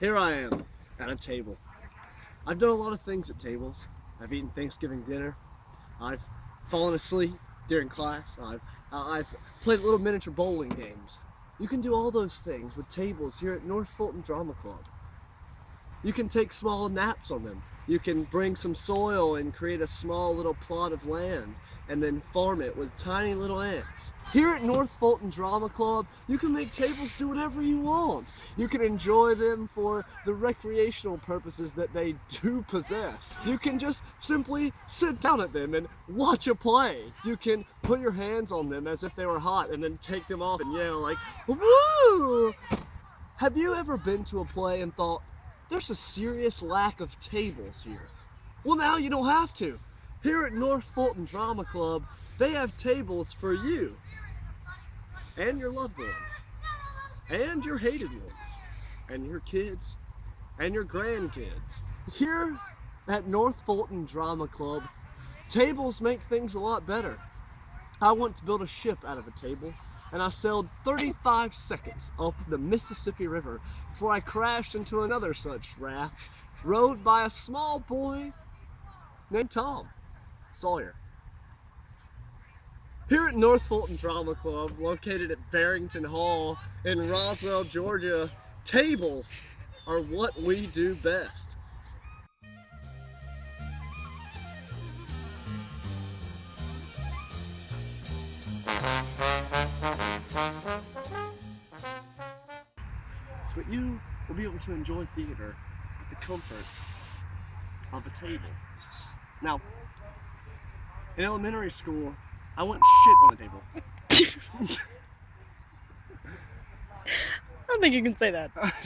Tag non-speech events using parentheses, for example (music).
Here I am at a table. I've done a lot of things at tables. I've eaten Thanksgiving dinner. I've fallen asleep during class. I've, I've played little miniature bowling games. You can do all those things with tables here at North Fulton Drama Club. You can take small naps on them. You can bring some soil and create a small little plot of land and then farm it with tiny little ants. Here at North Fulton Drama Club, you can make tables do whatever you want. You can enjoy them for the recreational purposes that they do possess. You can just simply sit down at them and watch a play. You can put your hands on them as if they were hot and then take them off and yell like, woo! Have you ever been to a play and thought, there's a serious lack of tables here. Well, now you don't have to. Here at North Fulton Drama Club, they have tables for you and your loved ones and your hated ones and your kids and your grandkids. Here at North Fulton Drama Club, tables make things a lot better. I want to build a ship out of a table and I sailed 35 seconds up the Mississippi River before I crashed into another such raft rowed by a small boy named Tom Sawyer. Here at North Fulton Drama Club, located at Barrington Hall in Roswell, Georgia, tables are what we do best. But you will be able to enjoy theater at the comfort of a table. Now, in elementary school, I went shit on the table. (laughs) I don't think you can say that. (laughs)